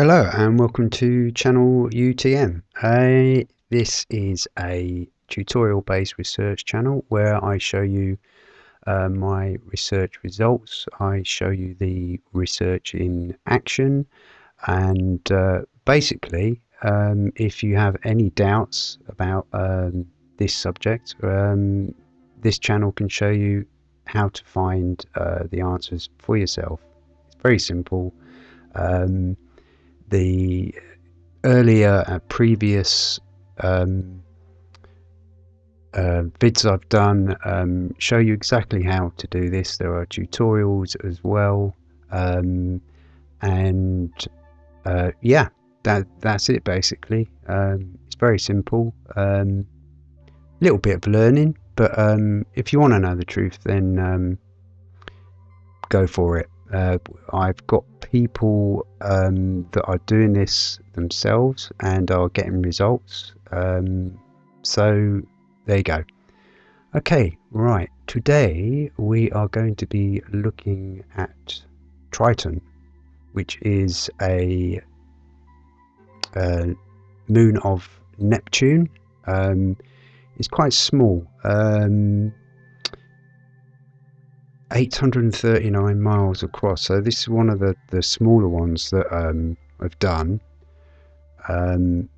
Hello and welcome to channel UTM. Uh, this is a tutorial based research channel where I show you uh, my research results. I show you the research in action and uh, basically um, if you have any doubts about um, this subject um, this channel can show you how to find uh, the answers for yourself. It's very simple. Um, the earlier uh, previous um, uh, vids I've done um, show you exactly how to do this. There are tutorials as well, um, and uh, yeah, that that's it basically. Um, it's very simple. A um, little bit of learning, but um, if you want to know the truth, then go for it. Uh, I've got people um, that are doing this themselves and are getting results. Um, so there you go. Okay, right. Today we are going to be looking at Triton, which is a, a moon of Neptune. Um, it's quite small. Um, 839 miles across. So this is one of the, the smaller ones that um, I've done. Um,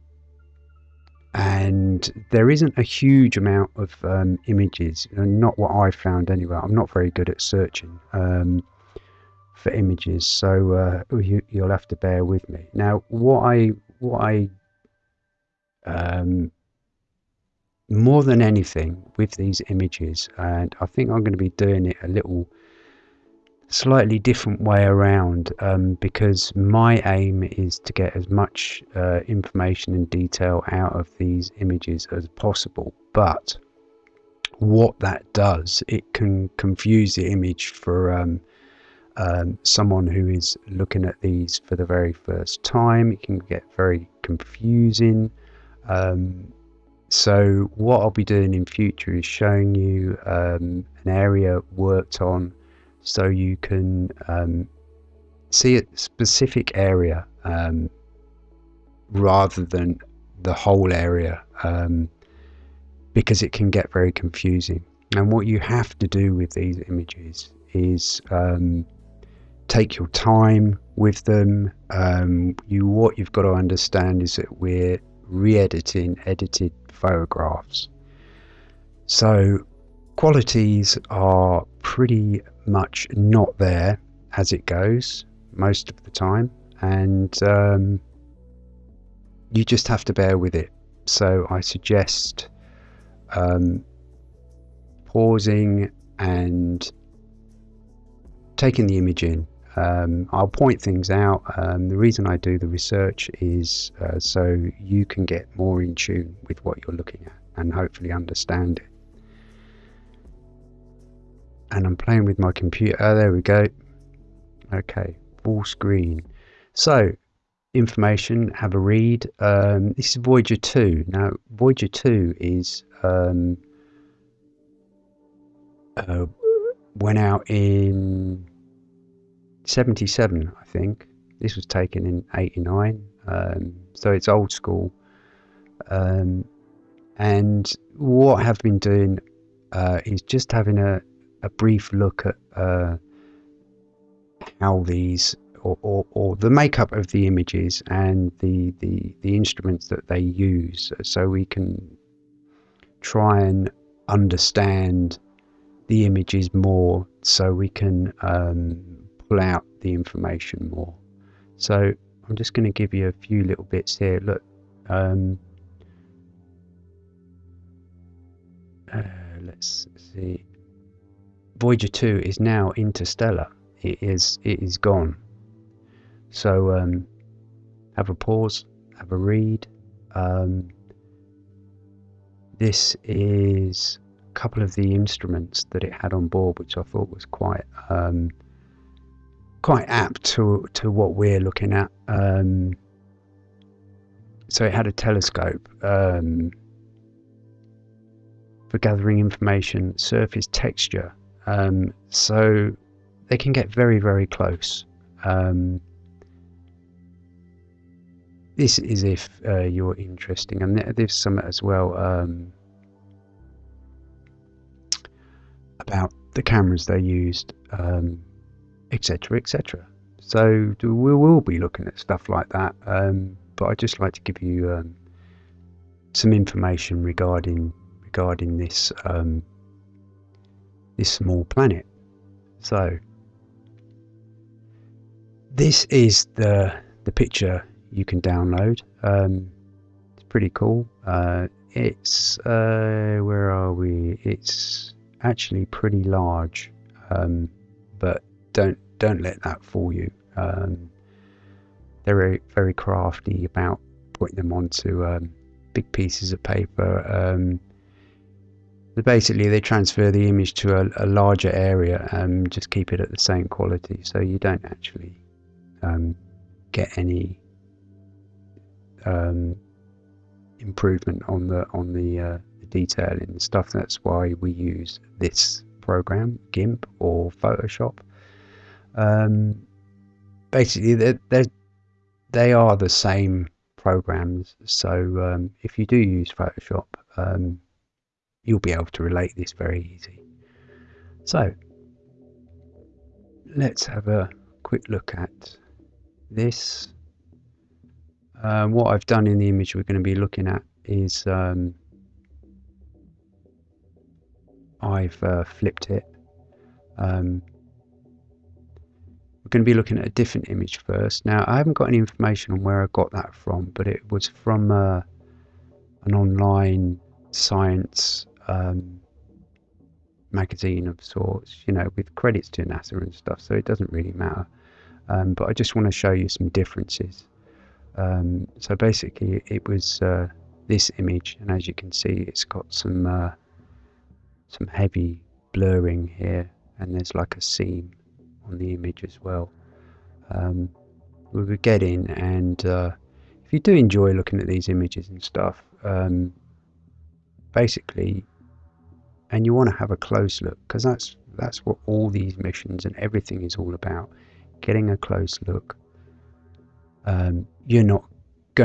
and there isn't a huge amount of um, images, not what I found anyway. I'm not very good at searching um, for images, so uh, you, will have to bear with me. Now, what I what I um, more than anything with these images and I think I'm going to be doing it a little slightly different way around um, because my aim is to get as much uh, information and detail out of these images as possible but what that does it can confuse the image for um, um, someone who is looking at these for the very first time. It can get very confusing um, so what I'll be doing in future is showing you um, an area worked on so you can um, see a specific area um, rather than the whole area um, because it can get very confusing. And what you have to do with these images is um, take your time with them. Um, you what you've got to understand is that we're re-editing edited photographs. So qualities are pretty much not there as it goes most of the time and um, you just have to bear with it. So I suggest um, pausing and taking the image in um, I'll point things out. Um, the reason I do the research is uh, so you can get more in tune with what you're looking at and hopefully understand it. And I'm playing with my computer. Oh, there we go. Okay, full screen. So, information, have a read. Um, this is Voyager 2. Now, Voyager 2 is um, uh, went out in 77, I think. This was taken in 89, um, so it's old school. Um, and what I have been doing uh, is just having a, a brief look at uh, how these or, or, or, the makeup of the images and the, the, the instruments that they use so we can try and understand the images more so we can um, pull out the information more. So I'm just going to give you a few little bits here. Look, um, uh, let's see. Voyager 2 is now interstellar. It is it is gone. So um, have a pause, have a read. Um, this is a couple of the instruments that it had on board, which I thought was quite um, quite apt to to what we're looking at. Um, so it had a telescope um, for gathering information, surface texture. Um, so they can get very very close. Um, this is if uh, you're interesting, and there's some as well um, about the cameras they used, um, etc. Et so we will be looking at stuff like that, um, but I'd just like to give you um, some information regarding regarding this um, this small planet. So this is the the picture you can download. Um, it's pretty cool. Uh, it's uh, where are we? It's actually pretty large, um, but don't don't let that fool you. Um, they're very very crafty about putting them onto um, big pieces of paper. Um, basically, they transfer the image to a, a, larger area and just keep it at the same quality, so you don't actually um, get any um, improvement on the on the, uh, the detailing and stuff. That's why we use this program, GIMP or Photoshop. Um, basically, they're, they are the same programs. So um, if you do use Photoshop, um, you'll be able to relate this very easy. So let's have a quick look at this um, what I've done in the image we're going to be looking at is um, I've uh, flipped it. Um, going to be looking at a different image first. Now, I haven't got any information on where I got that from, but it was from uh, an online science um, magazine of sorts, you know, with credits to NASA and stuff, so it doesn't really matter. Um, but I just want to show you some differences. Um, so basically it was uh, this image and as you can see it's got some uh, some heavy blurring here and there's like a seam on the image as well. Um, we would get in and uh, if you do enjoy looking at these images and stuff um, basically and you want to have a close look because that's that's what all these missions and everything is all about getting a close look um, you're not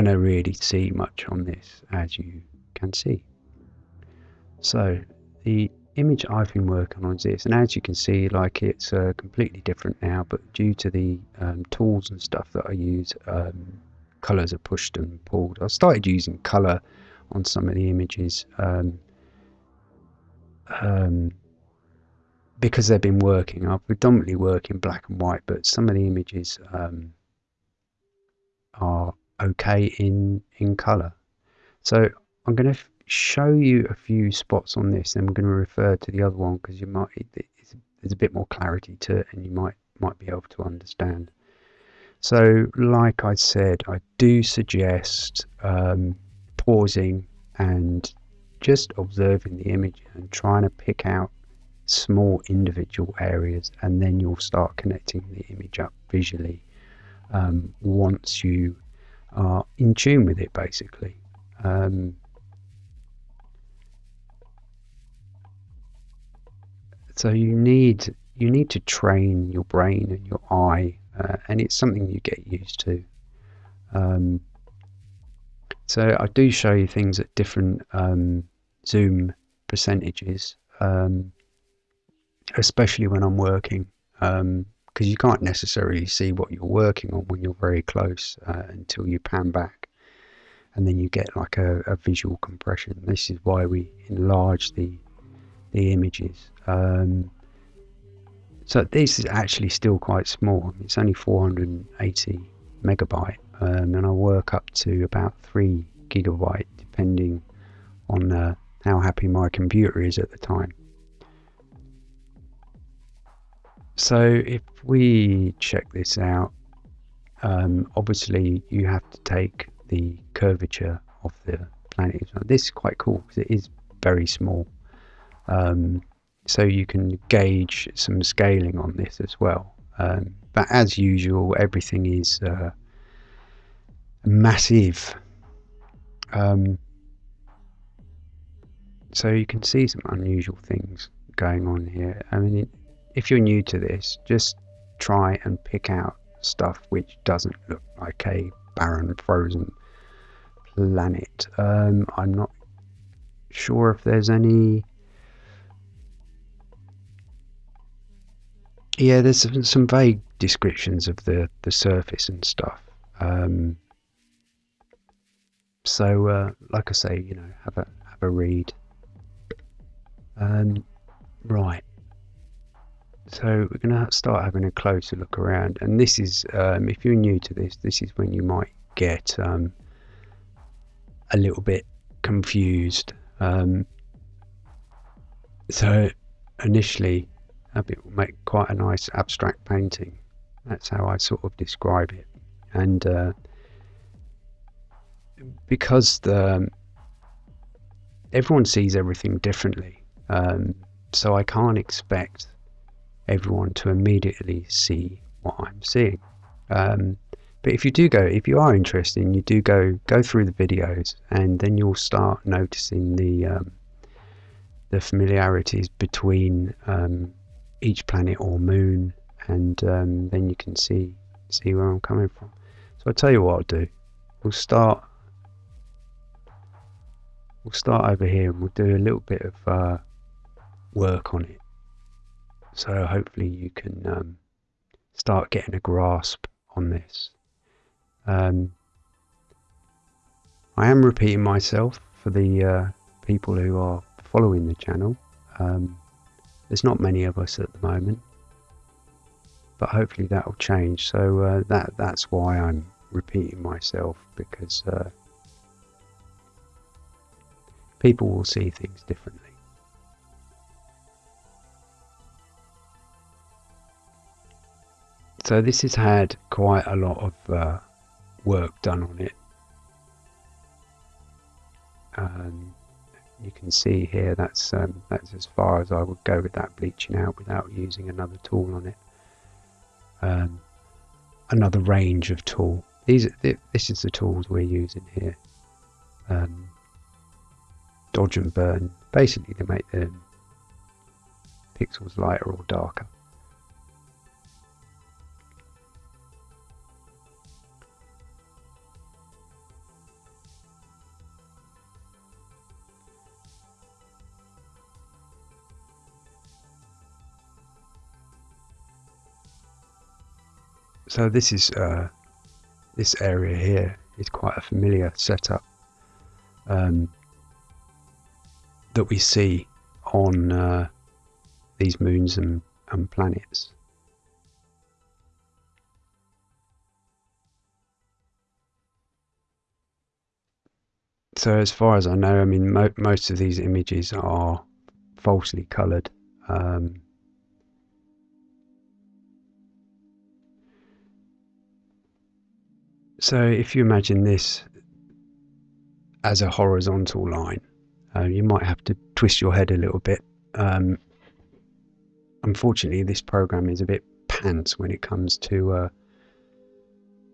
to really see much on this as you can see. So the image I've been working on is this and as you can see like it's uh, completely different now but due to the um, tools and stuff that I use um, colors are pushed and pulled. I started using color on some of the images um, um because they've been working. I predominantly work in black and white but some of the images um, are okay in in color so I'm going to show you a few spots on this and I'm going to refer to the other one because you might there's a bit more clarity to it and you might might be able to understand so like I said I do suggest um, pausing and just observing the image and trying to pick out small individual areas and then you'll start connecting the image up visually um, once you are in tune with it, basically. Um, so you need you need to train your brain and your eye, uh, and it's something you get used to. Um, so I do show you things at different um, zoom percentages, um, especially when I'm working. Um, because you can't necessarily see what you're working on when you're very close uh, until you pan back and then you get like a, a, visual compression this is why we enlarge the the images um, so this is actually still quite small it's only 480 megabyte um, and I work up to about 3 gigabyte depending on uh, how happy my computer is at the time So if we check this out, um, obviously you have to take the curvature of the planet. This is quite cool because it is very small. Um, so you can gauge some scaling on this as well. Um, but as usual, everything is uh, massive. Um, so you can see some unusual things going on here. I mean, if you're new to this, just try and pick out stuff which doesn't look like a barren, frozen planet. Um, I'm not sure if there's any. Yeah, there's some, vague descriptions of the, the surface and stuff. Um, so, uh, like I say, you know, have a have a read. Um, right. So we're going to start having a closer look around, and this is, um, if you're new to this, this is when you might get um, a little bit confused. Um, so initially, it will make quite a nice abstract painting. That's how I sort of describe it, and uh, because the everyone sees everything differently, um, so I can't expect everyone to immediately see what I'm seeing. Um, but if you do go, if you are interested, and you do go go through the videos, and then you'll start noticing the um, the familiarities between um, each planet or moon, and um, then you can see see where I'm coming from. So I'll tell you what I'll do. We'll start. We'll start over here, and we'll do a little bit of uh, work on it so hopefully you can um, start getting a grasp on this. Um, I am repeating myself for the uh, people who are following the channel. Um, there's not many of us at the moment, but hopefully that will change. So uh, that that's why I'm repeating myself because uh, people will see things differently. So this has had quite a lot of uh, work done on it. Um, you can see here that's um, that's as far as I would go with that bleaching out without using another tool on it. Um, another range of tool. These this is the tools we're using here. Um, dodge and burn, basically to make the pixels lighter or darker. So this is uh, this area here is quite a familiar setup um, that we see on uh, these moons and, and planets. So as far as I know, I mean, mo most of these images are falsely coloured. Um, So if you imagine this as a horizontal line, uh, you might have to twist your head a little bit. Um, unfortunately, this program is a bit pants when it comes to uh,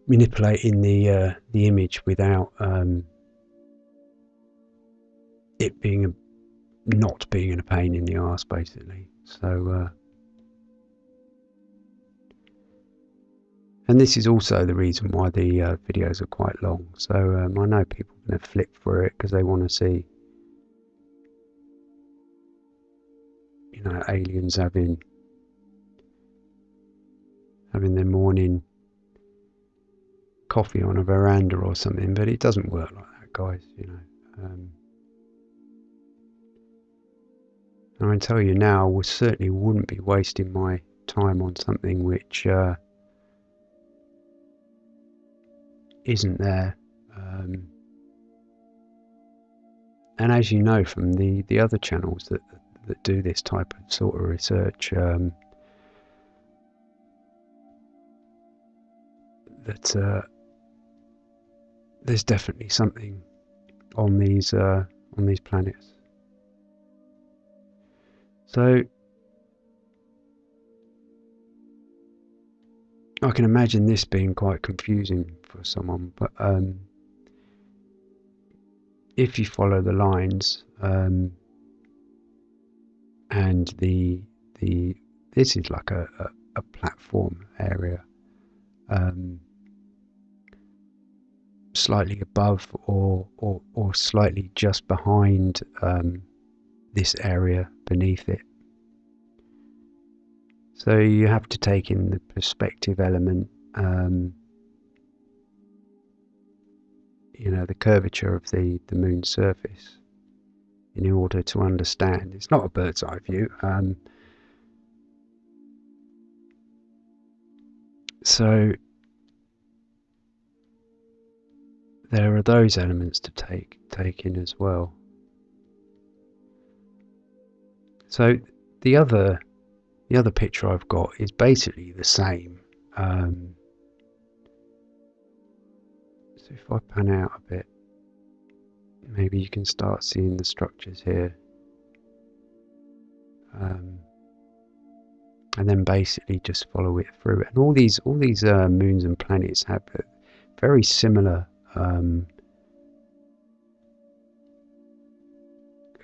manipulating the uh, the image without um, it being a not being a pain in the ass, basically. So And this is also the reason why the uh, videos are quite long. So um, I know people are going to flip through it because they want to see, you know, aliens having having their morning coffee on a veranda or something. But it doesn't work like that, guys. You know. Um, I can tell you now, I certainly wouldn't be wasting my time on something which. Uh, isn't there. Um, and as you know from the, the other channels that, that do this type of sort of research, um, that uh, there's definitely something on these uh, on these planets. So I can imagine this being quite confusing for someone, but um, if you follow the lines um, and the the this is like a, a, a platform area. Um, slightly above or, or, or slightly just behind um, this area beneath it. So you have to take in the perspective element, um, you know, the curvature of the, the moon's surface in order to understand. It's not a bird's eye view. Um, so there are those elements to take take in as well. So the other the other picture I've got is basically the same. Um, if I pan out a bit, maybe you can start seeing the structures here. Um, and then basically just follow it through. And all these all these uh, moons and planets have very similar um,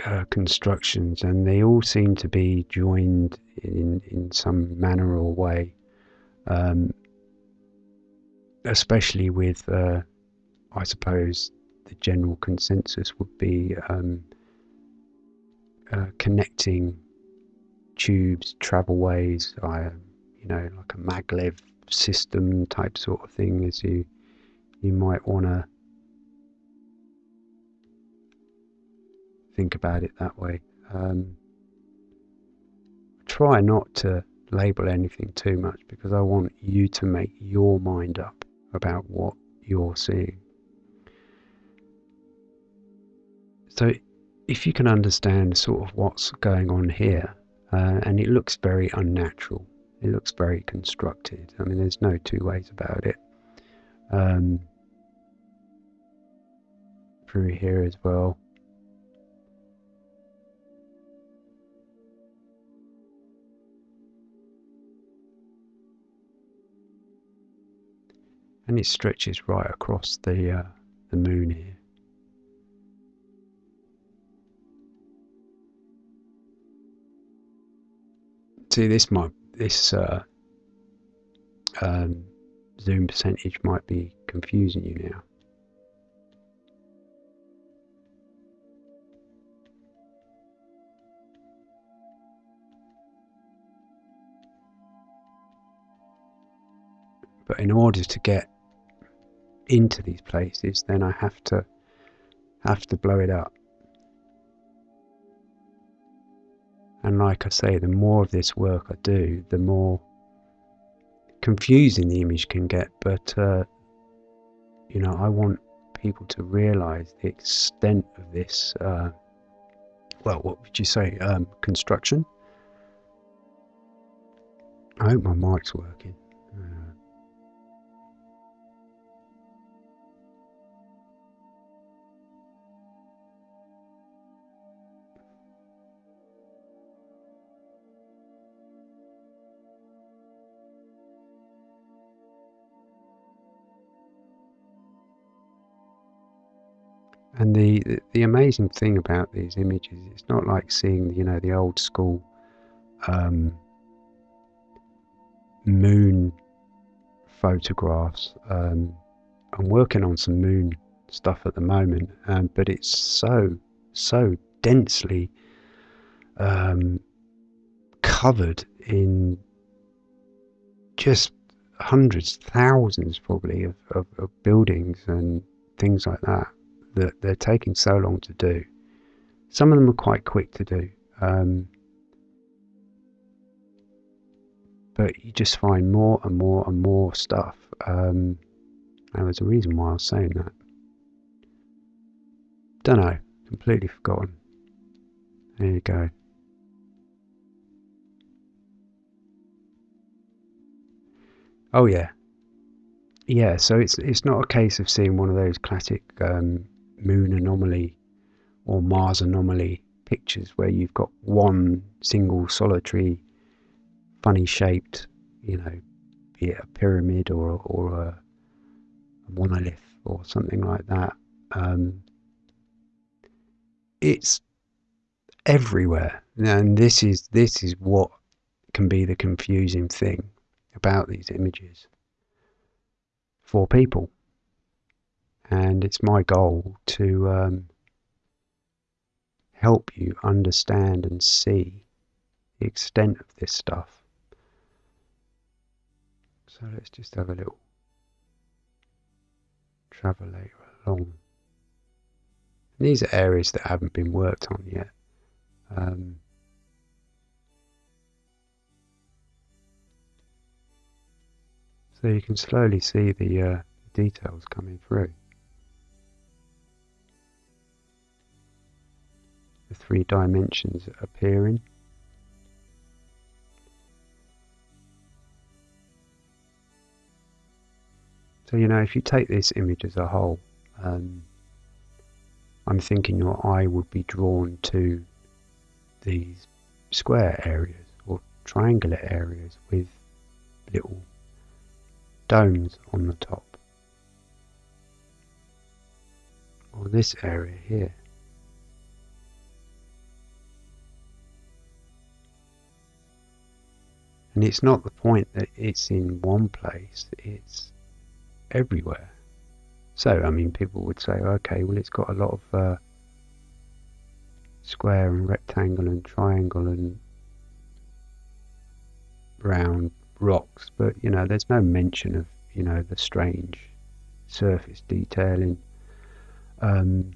uh, constructions, and they all seem to be joined in in some manner or way. Um, especially with, uh, I suppose, the general consensus would be um, uh, connecting tubes, travelways, uh, you know, like a maglev system type sort of thing, as you you might want to think about it that way. Um, try not to label anything too much because I want you to make your mind up about what you're seeing. So, if you can understand sort of what's going on here, uh, and it looks very unnatural, it looks very constructed. I mean, there's no two ways about it. Um, through here as well. and it stretches right across the uh, the moon here. See, this might this uh, um, zoom percentage might be confusing you now. But in order to get into these places, then I have to have to blow it up. And like I say, the more of this work I do, the more confusing the image can get. But uh, you know, I want people to realise the extent of this. Uh, well, what would you say? Um, construction. I hope my mic's working. And the, the amazing thing about these images, it's not like seeing you know the old school um, moon photographs. Um, I'm working on some moon stuff at the moment, um, but it's so so densely um, covered in just hundreds, thousands probably of, of, of buildings and things like that that they're taking so long to do. Some of them are quite quick to do. Um, but you just find more and more and more stuff. Um, and there's a reason why I was saying that. Don't know. Completely forgotten. There you go. Oh yeah, yeah. So it's it's not a case of seeing one of those classic um, moon anomaly or Mars anomaly pictures where you've got one single solitary funny shaped, you know, be it a pyramid or, or a, a monolith or something like that. Um, it's everywhere, and this is this is what can be the confusing thing about these images for people and it's my goal to um, help you understand and see the extent of this stuff. So let's just have a little travelator along. These are areas that haven't been worked on yet. Um, so you can slowly see the uh, details coming through. The three dimensions appearing. So you know, if you take this image as a whole, um, I'm thinking your eye would be drawn to these square areas or triangular areas with little domes on the top. Or this area here. And it's not the point that it's in one place, it's everywhere. So, I mean, people would say, okay, well, it's got a lot of uh, square and rectangle and triangle and round rocks, but, you know, there's no mention of, you know, the strange surface detailing um,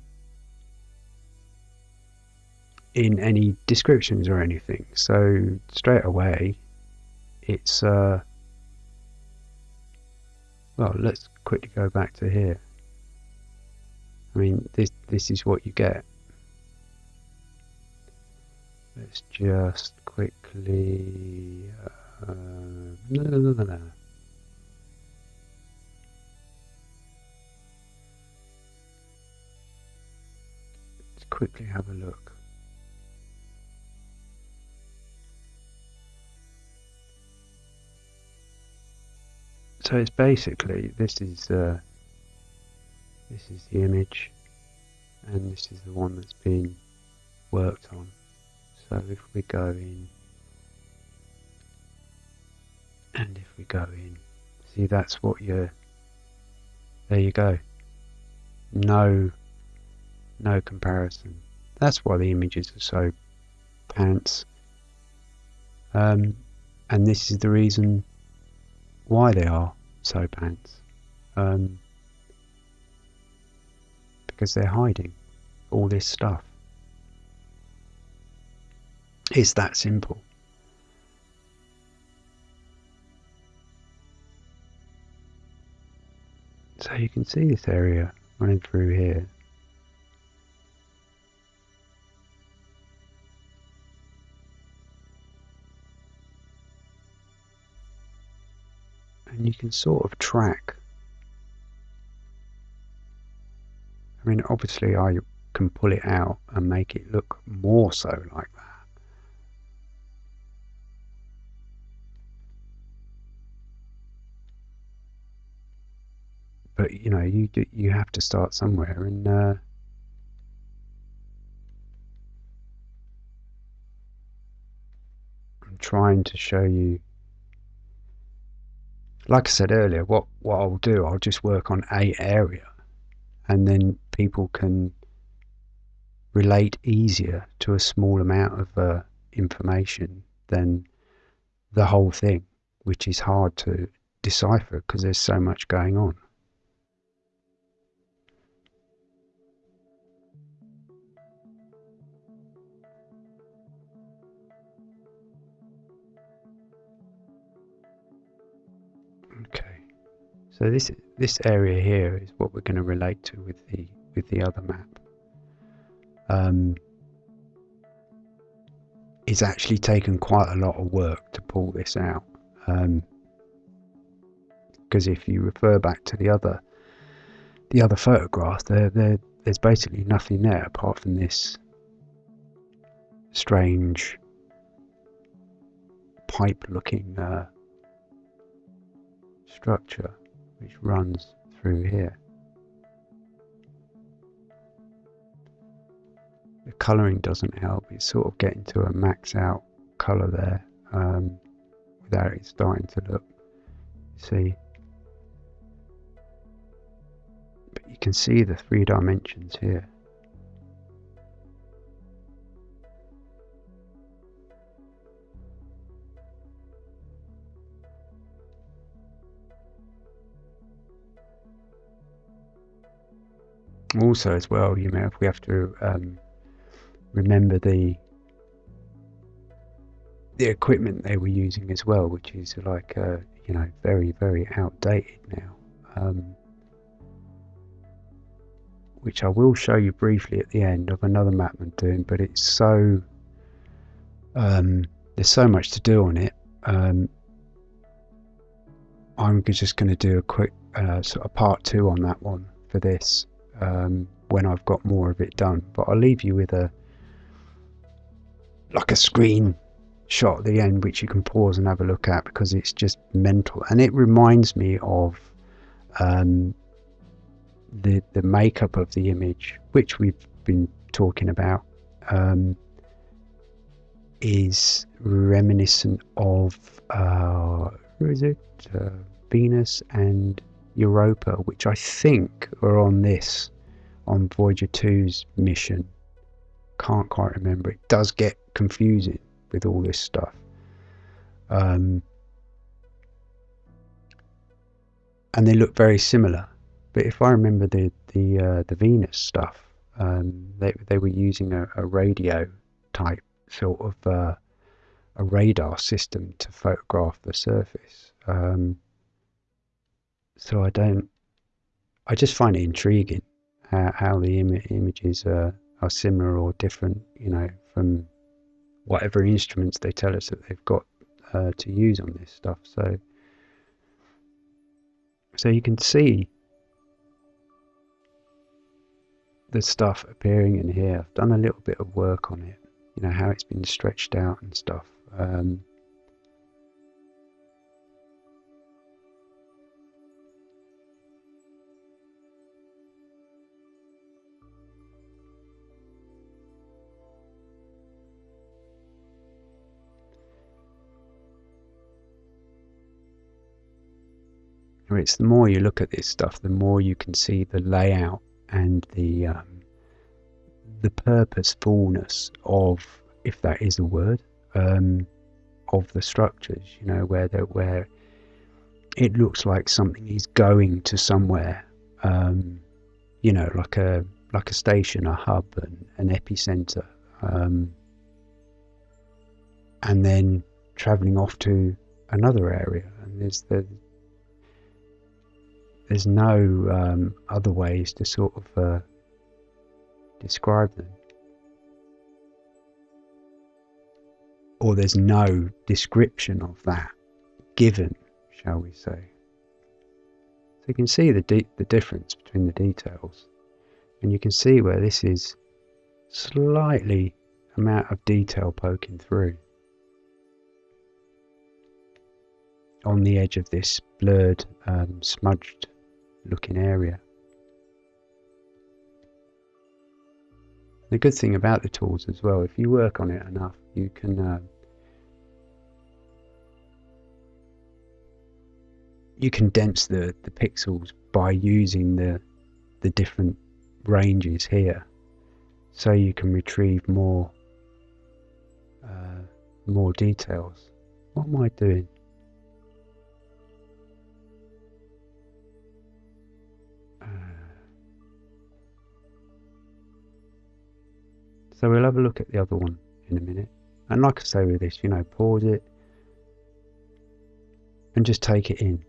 in any descriptions or anything. So, straight away, it's, uh, well, let's quickly go back to here. I mean, this this is what you get. Let's just quickly. Uh, no, no, no, no. Let's quickly have a look. So it's basically this is. Uh, this is the image and this is the one that's been worked on. So if we go in and if we go in see that's what you're there you go. No no comparison. That's why the images are so pants. Um, and this is the reason why they are so pants um, because they're hiding all this stuff. It's that simple. So you can see this area running through here. And you can sort of track I mean, obviously I can pull it out and make it look more so like that. But you know, you you have to start somewhere, and uh, I'm trying to show you. Like I said earlier, what what I'll do, I'll just work on a area and then people can relate easier to a small amount of uh, information than the whole thing, which is hard to decipher because there's so much going on. So this this area here is what we're going to relate to with the with the other map. Um, it's actually taken quite a lot of work to pull this out. Because um, if you refer back to the other the other photograph, there, there there's basically nothing there apart from this strange pipe-looking uh, structure which runs through here. The colouring doesn't help, it's sort of getting to a max out colour there um, without it starting to look, see, But you can see the three dimensions here. Also as well you know if we have to um, remember the the equipment they were using as well which is like uh, you know very very outdated now um, which I will show you briefly at the end of another map I'm doing but it's so um, there's so much to do on it um, I'm just going to do a quick uh, sort of part two on that one for this um, when I've got more of it done. But I'll leave you with a like a screen shot at the end which you can pause and have a look at because it's just mental and it reminds me of um, the the makeup of the image which we've been talking about um, is reminiscent of uh, where is it uh, Venus and Europa, which I think are on this, on Voyager 2's mission. Can't quite remember. It does get confusing with all this stuff. Um, and they look very similar. But if I remember the the uh, the Venus stuff, um, they they were using a, a radio type sort of uh, a radar system to photograph the surface. Um, so I don't. I just find it intriguing how, how the Im- images are, are similar or different, you know, from whatever instruments they tell us that they've got uh, to use on this stuff. So, so you can see the stuff appearing in here. I've done a little bit of work on it, you know, how it's been stretched out and stuff. Um, it's the more you look at this stuff, the more you can see the layout and the um, the purposefulness of, if that is a word, um, of the structures. You know, where where it looks like something is going to somewhere. Um, you know, like a like a station, a hub, and an epicenter, um, and then traveling off to another area. And there's the there's no um, other ways to sort of uh, describe them. Or there's no description of that given, shall we say. So you can see the, the difference between the details. And you can see where this is slightly amount of detail poking through. On the edge of this blurred, um, smudged looking area. The good thing about the tools as well, if you work on it enough, you can uh, you condense the, the pixels by using the the different ranges here, so you can retrieve more uh, more details. What am I doing? So we'll have a look at the other one in a minute. And like I say with this, you know, pause it and just take it in.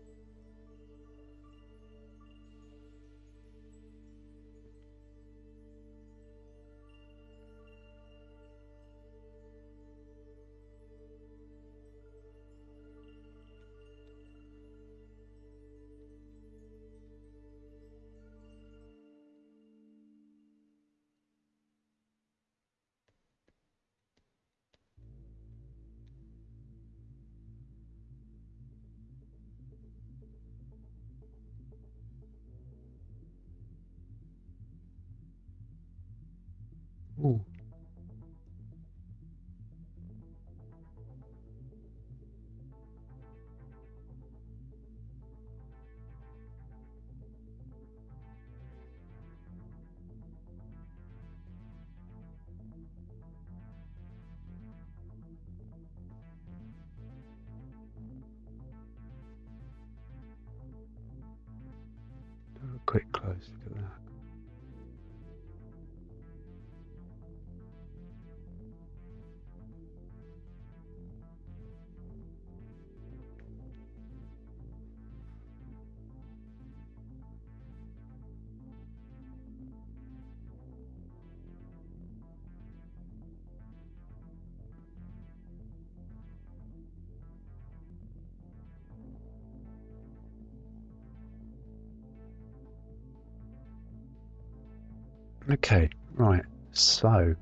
Ooh. quick close look at that. Okay, right. So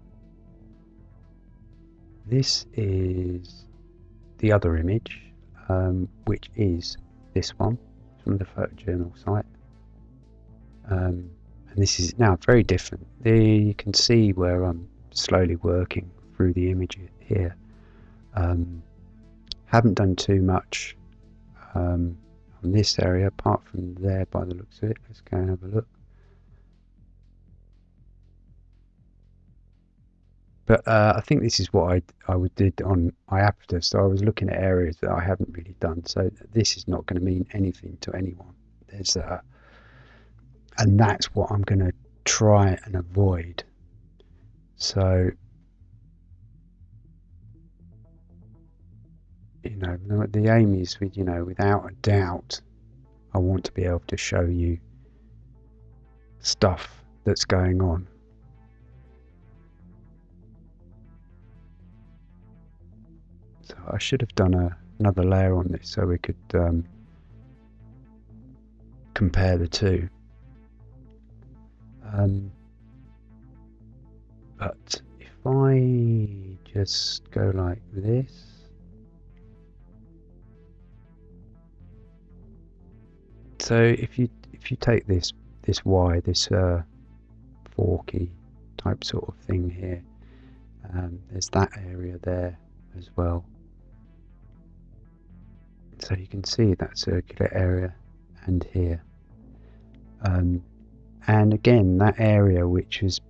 this is the other image, um, which is this one from the photojournal site. Um, and this is now very different. There you can see where I'm slowly working through the image here. Um, haven't done too much um, on this area apart from there by the looks of it. Let's go and have a look. But uh, I think this is what I I would did on IAPTA. So I was looking at areas that I haven't really done. So this is not going to mean anything to anyone. There's uh, and that's what I'm going to try and avoid. So you know the aim is with you know without a doubt I want to be able to show you stuff that's going on I should have done a, another layer on this so we could um, compare the two. Um, but if I just go like this, so if you if you take this this Y, this uh, forky type sort of thing here, um, there's that area there as well. So you can see that circular area and here. Um, and again, that area which is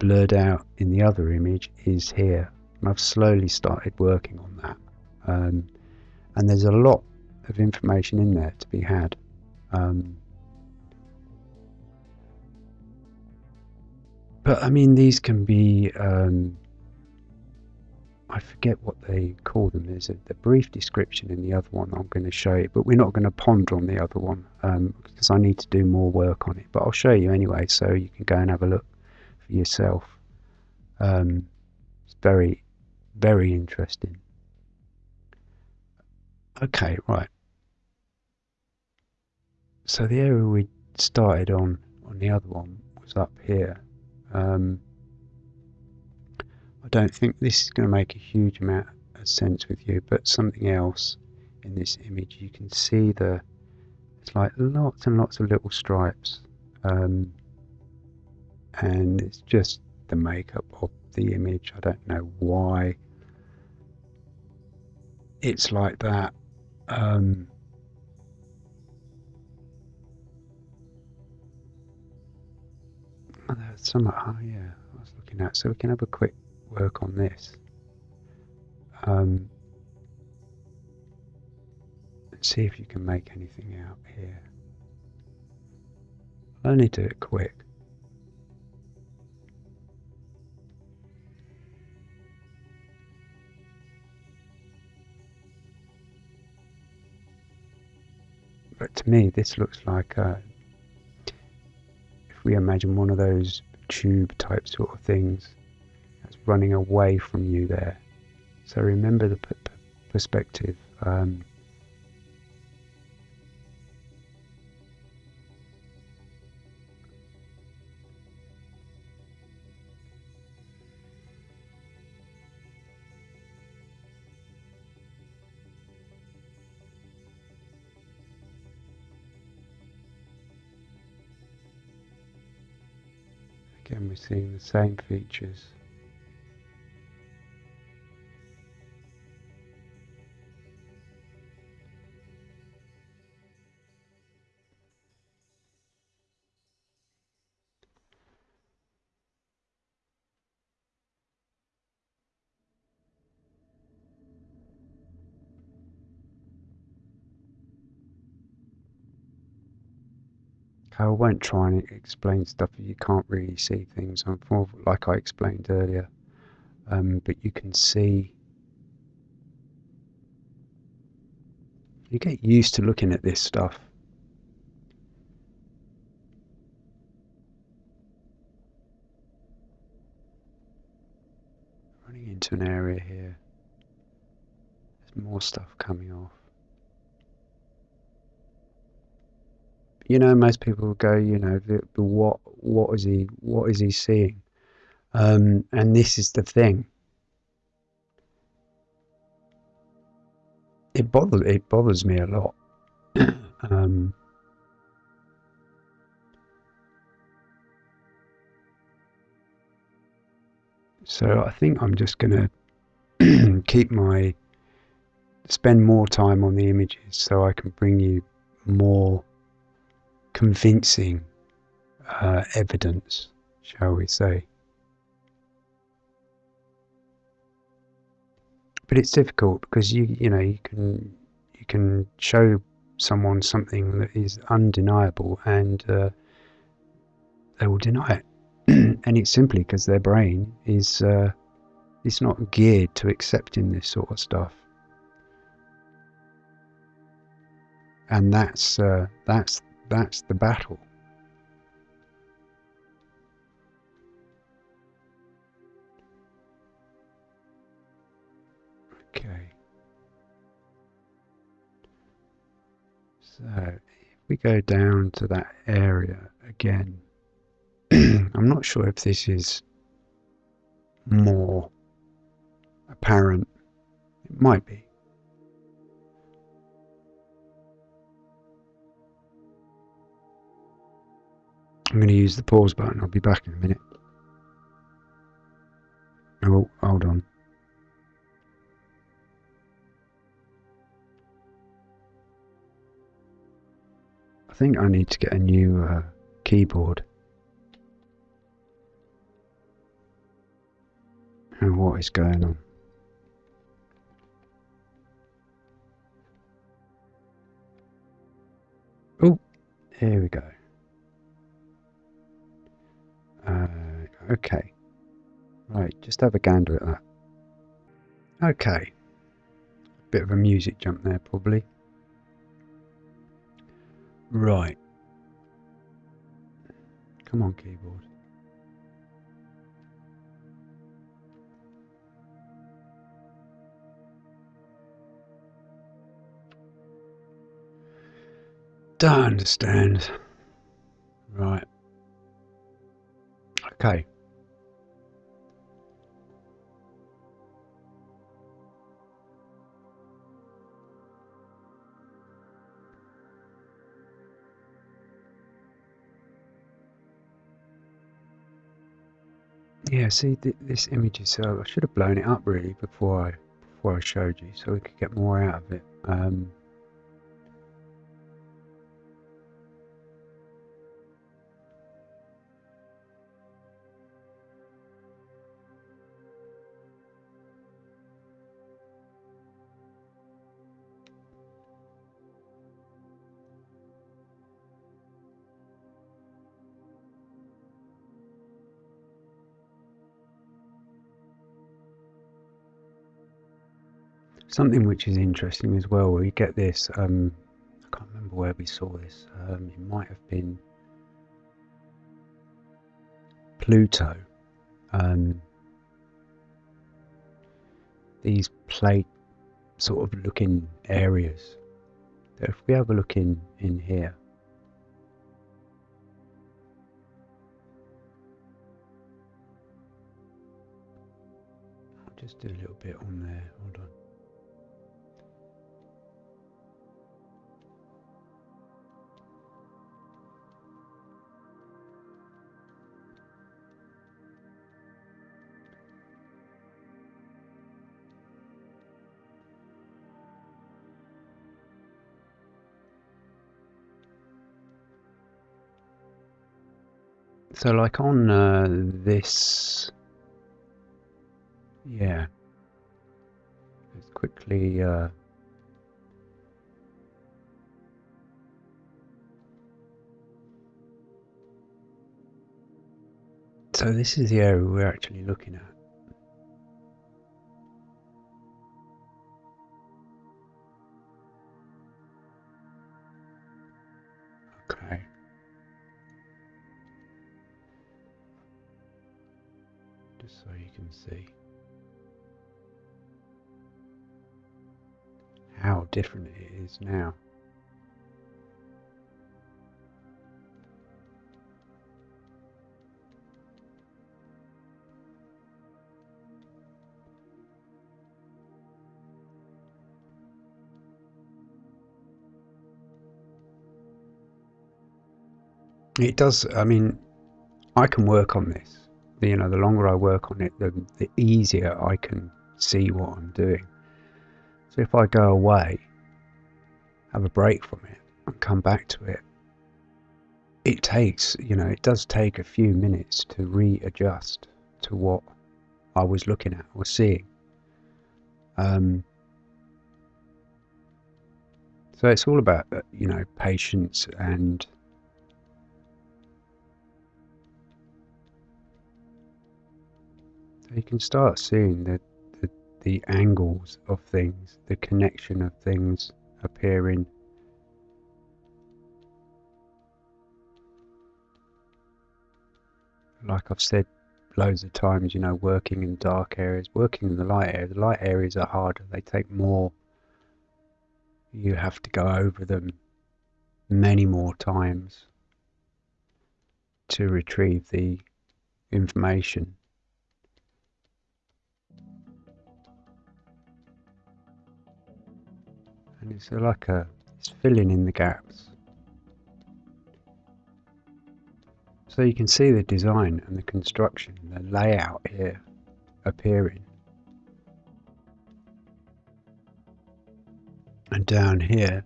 blurred out in the other image is here. And I've slowly started working on that. Um, and there's a lot of information in there to be had. Um, but I mean, these can be um, I forget what they call them. There's a brief description in the other one I'm going to show you, but we're not going to ponder on the other one um, because I need to do more work on it. But I'll show you anyway, so you can go and have a look for yourself. Um, it's very, very interesting. Okay, right. So the area we started on on the other one was up here. Um, I don't think this is going to make a huge amount of sense with you, but something else in this image, you can see the, it's like lots and lots of little stripes. Um, and it's just the makeup of the image. I don't know why it's like that. Um, oh, there's some, oh yeah, I was looking at. So we can have a quick work on this. Um, and see if you can make anything out here. I'll only do it quick. But to me, this looks like a, if we imagine one of those tube type sort of things running away from you there. So remember the perspective. Um, Again, we're seeing the same features. I won't try and explain stuff if you can't really see things, like I explained earlier. Um, but you can see. You get used to looking at this stuff. Running into an area here. There's more stuff coming off. You know, most people go, you know, the, the what what is he what is he seeing? Um, and this is the thing. It bothers it bothers me a lot. um, so I think I'm just gonna keep my spend more time on the images so I can bring you more convincing uh, evidence, shall we say. But it's difficult because you you know you can you can show someone something that is undeniable and uh, they will deny it, and it's simply because their brain is uh, it's not geared to accepting this sort of stuff. and that's uh, that's that's the battle. Okay. So if we go down to that area again, I'm not sure if this is more apparent. It might be. I'm going to use the pause button. I'll be back in a minute. Oh, hold on. I think I need to get a new uh, keyboard. And what is going on? Oh, here we go. Uh, okay. Right, just have a gander at that. Okay. Bit of a music jump there, probably. Right. Come on, keyboard. Don't understand. Okay. Yeah, see th this image is so I should have blown it up really before I before I showed you so we could get more out of it. Um, Something which is interesting as well, where we get this, um, I can't remember where we saw this, um, it might have been Pluto. Um, these plate sort of looking areas. If we have a look in, in here, I'll just do a little bit on there, hold on. So like on uh, this, yeah, let's quickly uh, so this is the area we're actually looking at. How different it is now. It does. I mean, I can work on this. You know, the longer I work on it, the, the easier I can see what I'm doing. So if I go away, have a break from it, and come back to it, it takes, you know, it does take a few minutes to readjust to what I was looking at or seeing. Um, so it's all about, uh, you know, patience and you can start seeing the, the, angles of things, the connection of things appearing. Like I've said loads of times, you know, working in dark areas, working in the light area, the light areas are harder, they take more. You have to go over them many more times to retrieve the information and it's like a it's filling in the gaps. So you can see the design and the construction the layout here appearing. And down here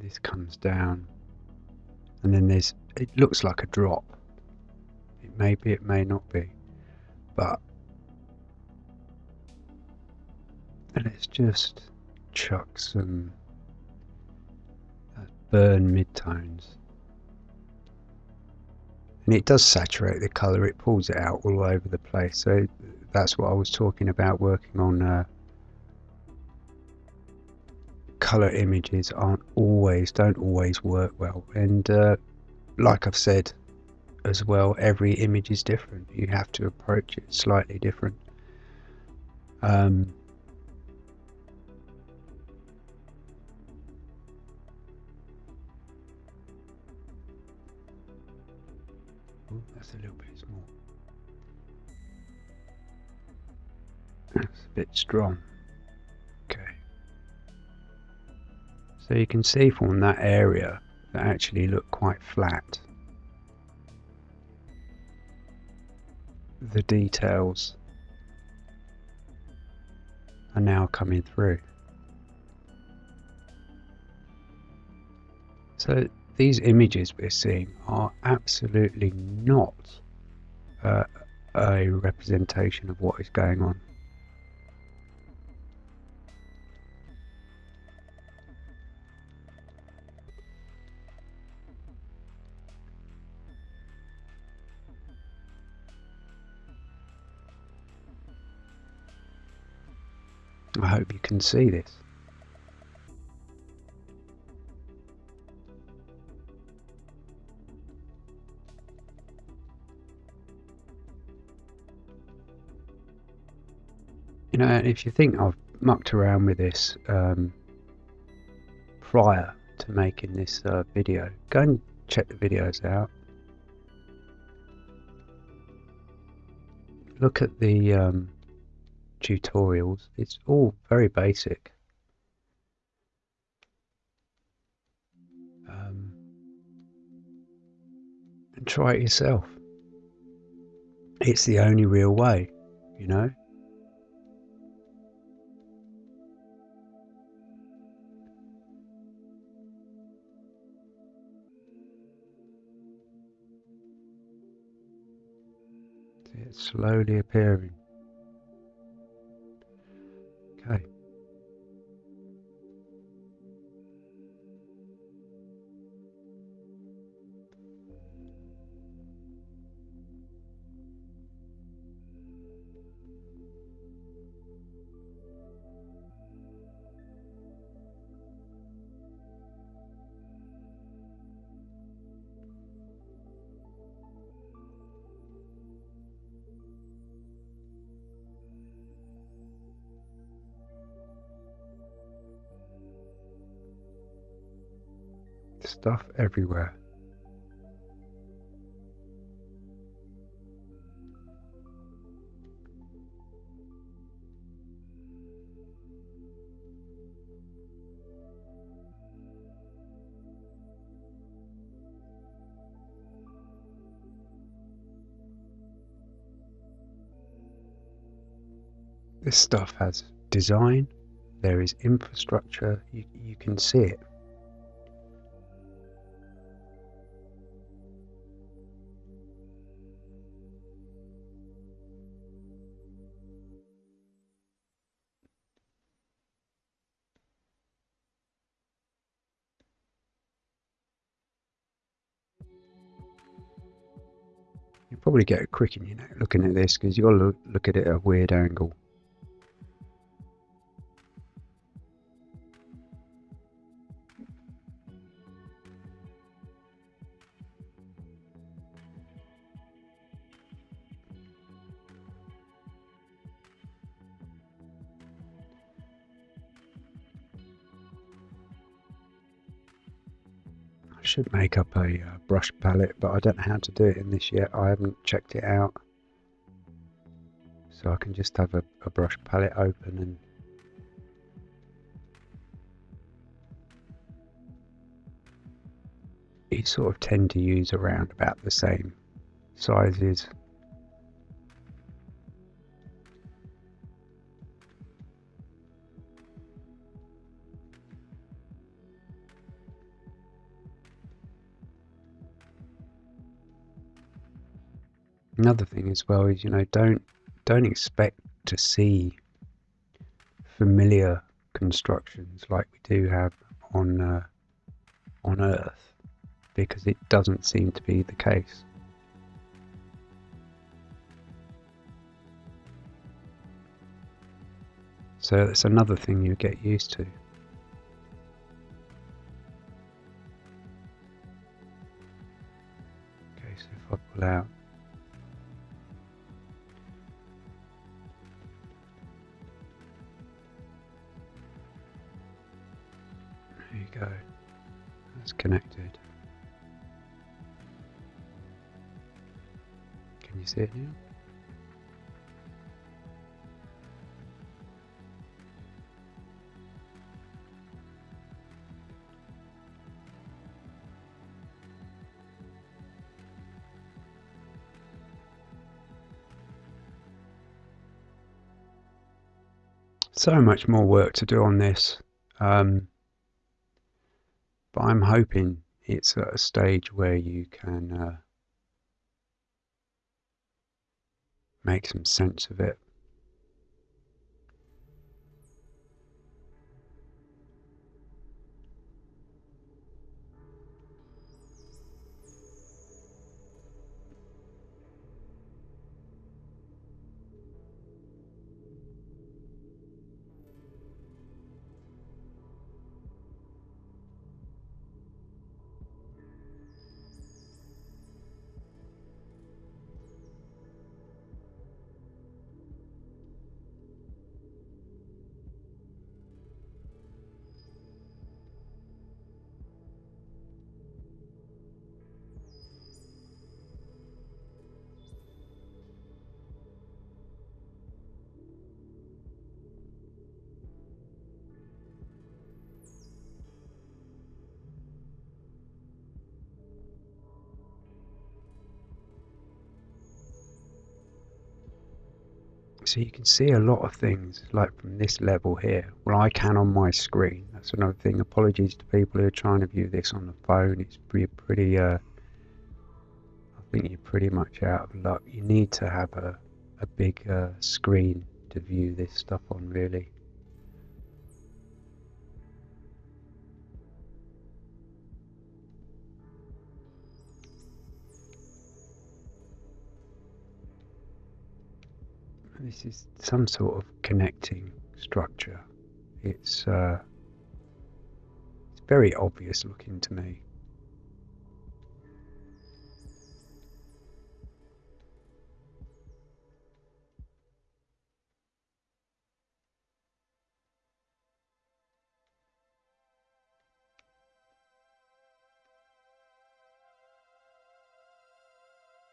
this comes down. And then there's it looks like a drop. It may be it may not be but and let's just chuck some uh, burn midtones. And it does saturate the color it pulls it out all over the place. So that's what I was talking about working on uh, color images aren't always don't always work well. And uh, like I've said as well every image is different. You have to approach it slightly different. Um, that's a little bit small. That's a bit strong. Okay. So you can see from that area that actually look quite flat. The details are now coming through. So these images we're seeing are absolutely not uh, a representation of what is going on. I hope you can see this. You know, if you think I've mucked around with this um, prior to making this uh, video, go and check the videos out. Look at the um, tutorials, it's all very basic. Um, and try it yourself. It's the only real way, you know. It's slowly appearing. Okay. Stuff everywhere. This stuff has design, there is infrastructure, you, you can see it. Probably get a in your neck looking at this because you've got to look, look at it at a weird angle. Should make up a uh, brush palette, but I don't know how to do it in this yet. I haven't checked it out. So I can just have a, a brush palette open and you sort of tend to use around about the same sizes another thing as well is you know don't don't expect to see familiar constructions like we do have on uh, on Earth because it doesn't seem to be the case. So it's another thing you get used to. Okay, so if I pull out connected. Can you see it now? So much more work to do on this. Um, but I'm hoping it's at a stage where you can uh, make some sense of it. So you can see a lot of things like from this level here. Well, I can on my screen. That's another thing. Apologies to people who are trying to view this on the phone. It's pretty, pretty uh, I think you're pretty much out of luck. You need to have a, a big uh, screen to view this stuff on, really. this is some sort of connecting structure. It's uh, it's very obvious looking to me.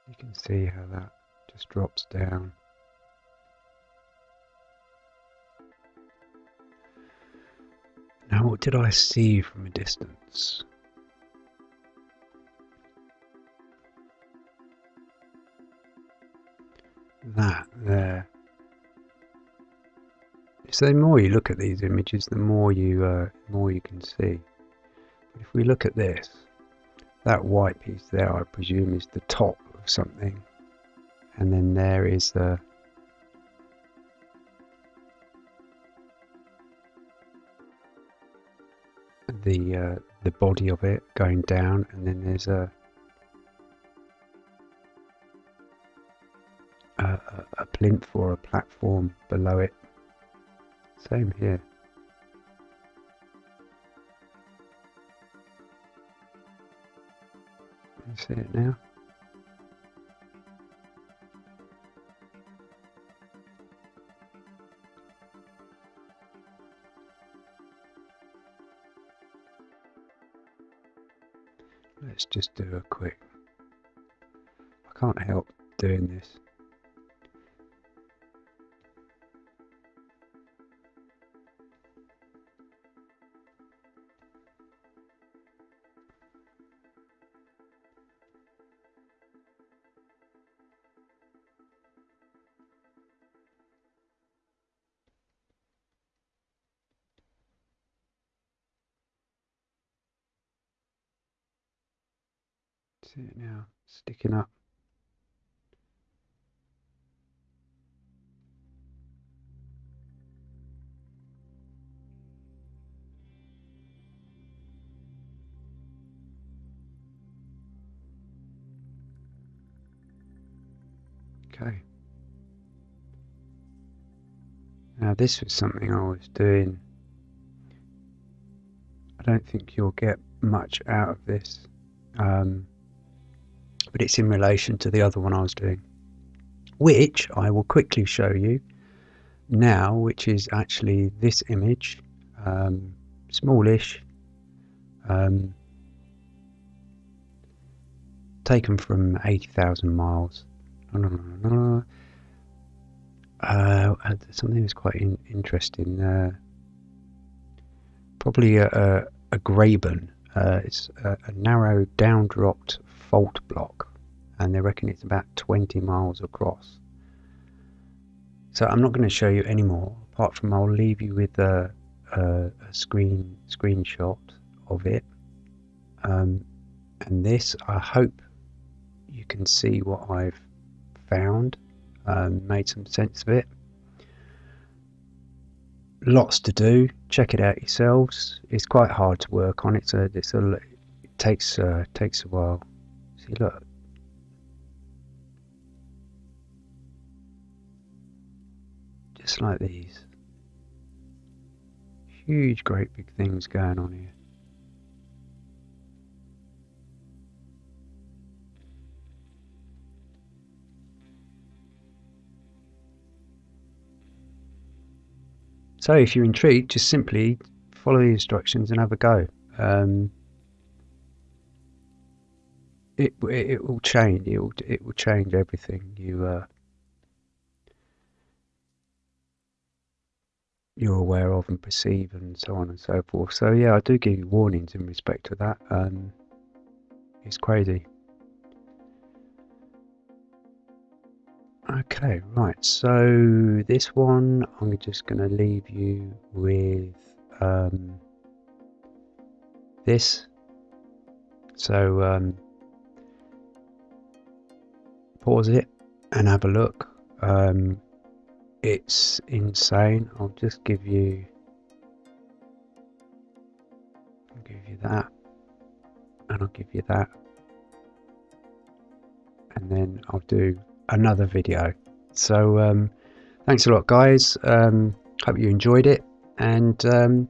You can see how that just drops down did I see from a distance? That there. So the more you look at these images, the more you uh, more you can see. But if we look at this, that white piece there, I presume, is the top of something, and then there is the the uh, the body of it going down, and then there's a a, a plinth or a platform below it. Same here. You see it now? Just do a quick. I can't help doing this. See it now, sticking up. Okay. Now this was something I was doing. I don't think you'll get much out of this. Um, but it's in relation to the other one I was doing, which I will quickly show you now, which is actually this image, um, smallish, um, taken from 80,000 miles. Uh, something that's quite in, interesting. Uh, probably a, a, a Graben. Uh, it's a, a narrow, down-dropped fault block and they reckon it's about 20 miles across. So I'm not going to show you any more apart from I'll leave you with a, a, a screen screenshot of it. Um, and this, I hope you can see what I've found, um, made some sense of it. Lots to do. Check it out yourselves. It's quite hard to work on. It's a, it's a, it takes uh, takes a while. Look, just like these. Huge, great big things going on here. So if you're intrigued, just simply follow the instructions and have a go. Um, it, it, will change. It will it will change everything. You uh, you're aware of and perceive and so on and so forth. So yeah, I do give you warnings in respect to that. Um, it's crazy. Okay, right. So this one, I'm just going to leave you with um, this. So um, pause it and have a look. Um, it's insane. I'll just give you I'll give you that. And I'll give you that. And then I'll do another video. So um, thanks a lot guys. Um, hope you enjoyed it. And um,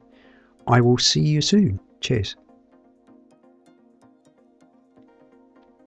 I will see you soon. Cheers